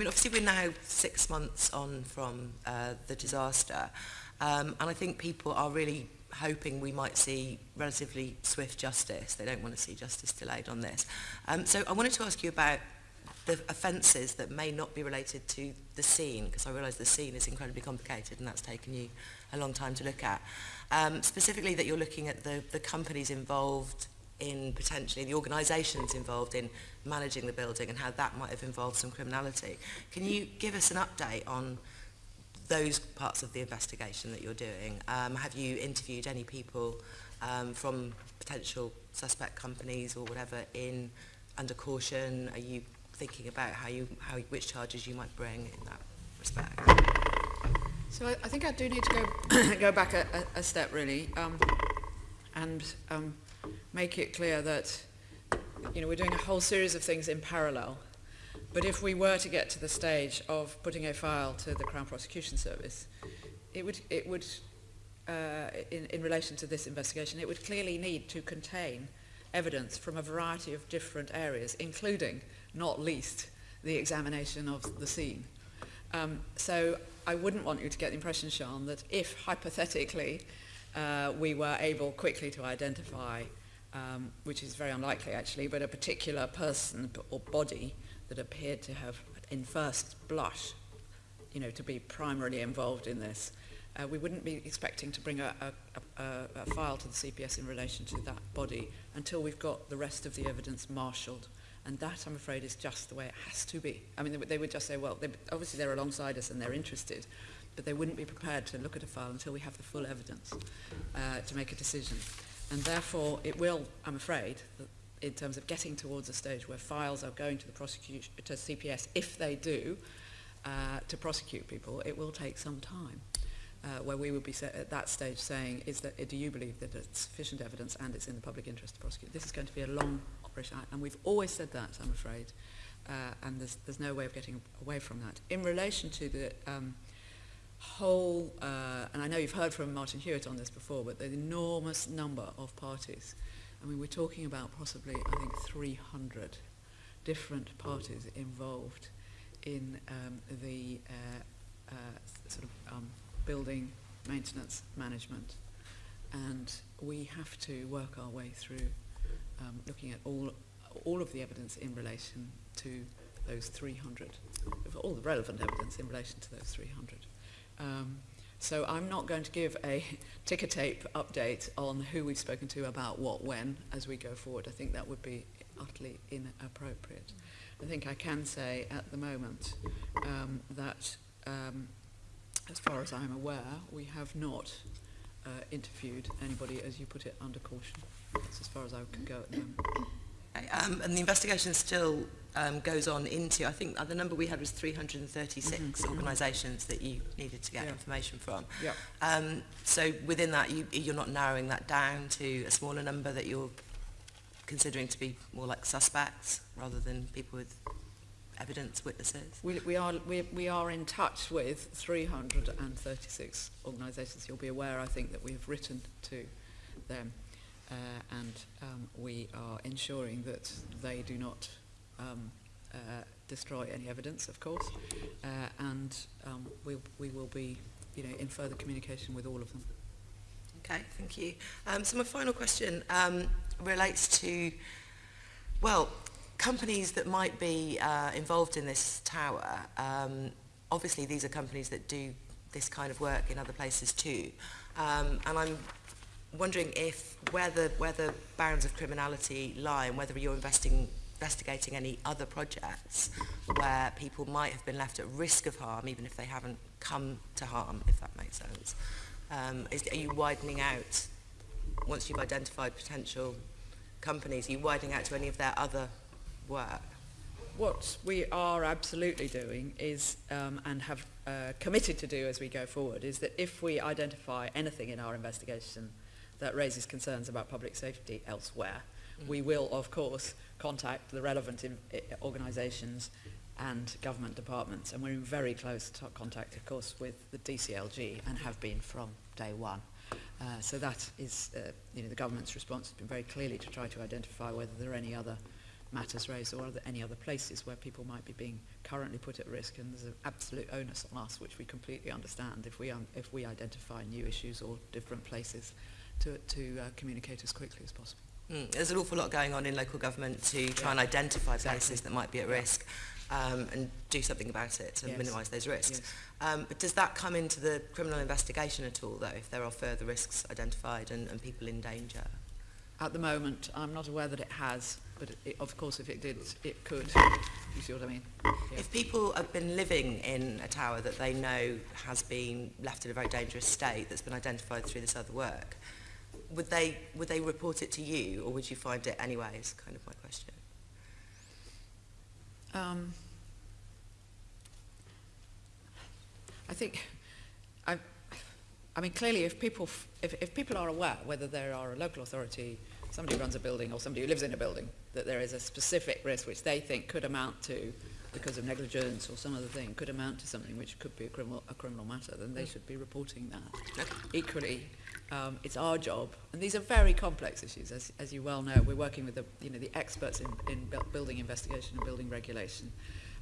mean, obviously we're now six months on from uh, the disaster, um, and I think people are really hoping we might see relatively swift justice. They don't want to see justice delayed on this. Um, so I wanted to ask you about the offences that may not be related to the scene, because I realise the scene is incredibly complicated and that's taken you a long time to look at. Um, specifically that you're looking at the, the companies involved, in potentially the organisations involved in managing the building and how that might have involved some criminality. Can you give us an update on those parts of the investigation that you're doing? Um, have you interviewed any people um, from potential suspect companies or whatever in under caution? Are you thinking about how you how which charges you might bring in that respect? So I, I think I do need to go go back a, a, step really, um, and um, make it clear that you know we're doing a whole series of things in parallel. But if we were to get to the stage of putting a file to the Crown Prosecution Service, it would it would uh, in, in relation to this investigation, it would clearly need to contain evidence from a variety of different areas, including, not least, the examination of the scene. Um, so I wouldn't want you to get the impression, Sean, that if hypothetically uh, we were able quickly to identify, um, which is very unlikely actually, but a particular person or body that appeared to have, in first blush, you know, to be primarily involved in this, uh, we wouldn't be expecting to bring a, a, a, a file to the CPS in relation to that body until we've got the rest of the evidence marshalled. And that, I'm afraid, is just the way it has to be. I mean, they, they would just say, well, they, obviously they're alongside us and they're interested, but they wouldn't be prepared to look at a file until we have the full evidence uh, to make a decision. And therefore, it will, I'm afraid, in terms of getting towards a stage where files are going to the prosecution, to CPS, if they do, uh, to prosecute people, it will take some time uh, where we would be at that stage saying, is that, do you believe that it's sufficient evidence and it's in the public interest to prosecute? This is going to be a long operation, and we've always said that, I'm afraid, uh, and there's, there's no way of getting away from that. In relation to the um, whole, uh, and I know you've heard from Martin Hewitt on this before, but the enormous number of parties. I mean, we're talking about possibly, I think, 300 different parties involved in um, the uh, uh, sort of um, building maintenance management. And we have to work our way through um, looking at all, all of the evidence in relation to those 300, all the relevant evidence in relation to those 300. Um, so I'm not going to give a ticker tape update on who we've spoken to about what when as we go forward. I think that would be utterly inappropriate. I think I can say at the moment um, that um, as far as I'm aware, we have not uh, interviewed anybody, as you put it, under caution. That's as far as I can go at the moment. Um, and the investigation still um, goes on into, I think uh, the number we had was 336 mm -hmm. organisations that you needed to get yeah. information from. Yeah. Um, so within that, you, you're not narrowing that down to a smaller number that you're considering to be more like suspects rather than people with evidence witnesses? We, we, are, we, we are in touch with 336 organisations. You'll be aware, I think, that we have written to them. And um, we are ensuring that they do not um, uh, destroy any evidence, of course, uh, and um, we, we will be you know, in further communication with all of them. Okay, thank you. Um, so my final question um, relates to, well, companies that might be uh, involved in this tower, um, obviously these are companies that do this kind of work in other places too. Um, and I'm wondering if where the, where the bounds of criminality lie and whether you're investing, investigating any other projects where people might have been left at risk of harm even if they haven't come to harm, if that makes sense. Um, is, are you widening out, once you've identified potential companies, are you widening out to any of their other work? What we are absolutely doing is, um, and have uh, committed to do as we go forward, is that if we identify anything in our investigation that raises concerns about public safety elsewhere, mm. we will, of course, contact the relevant organisations and government departments. And we're in very close contact, of course, with the DCLG and have been from day one. Uh, so that is, uh, you know, the government's response has been very clearly to try to identify whether there are any other matters raised or any other places where people might be being currently put at risk and there's an absolute onus on us which we completely understand if we, um, if we identify new issues or different places to, to uh, communicate as quickly as possible. Mm, there's an awful lot going on in local government to try and identify Exactly. places that might be at Yeah. risk um, and do something about it to Yes. minimise those risks. Yes. Um, but does that come into the criminal investigation at all, though, if there are further risks identified and, and people in danger? At the moment, I'm not aware that it has, but it, of course if it did, it could. You see what I mean? Yeah. If people have been living in a tower that they know has been left in a very dangerous state that's been identified through this other work, would they, would they report it to you or would you find it anyway is kind of my question. Um, I think, I, I mean, clearly, if people, if, if people are aware, whether there are a local authority, somebody who runs a building, or somebody who lives in a building, that there is a specific risk which they think could amount to, because of negligence or some other thing, could amount to something which could be a criminal, a criminal matter, then they should be reporting that. Equally, um, it's our job, and these are very complex issues, as, as you well know. We're working with the, you know, the experts in, in buil- building investigation and building regulation.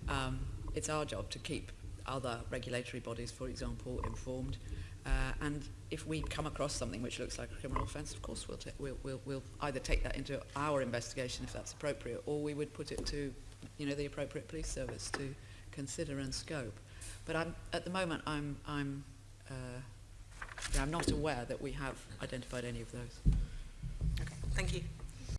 Um, it's our job to keep other regulatory bodies, for example, informed. Uh, and if we come across something which looks like a criminal offence, of course we'll, we'll, we'll, we'll either take that into our investigation if that's appropriate, or we would put it to, you know, the appropriate police service to consider and scope. But I'm, at the moment, I'm, I'm, uh, yeah, I'm not aware that we have identified any of those. Okay, thank you.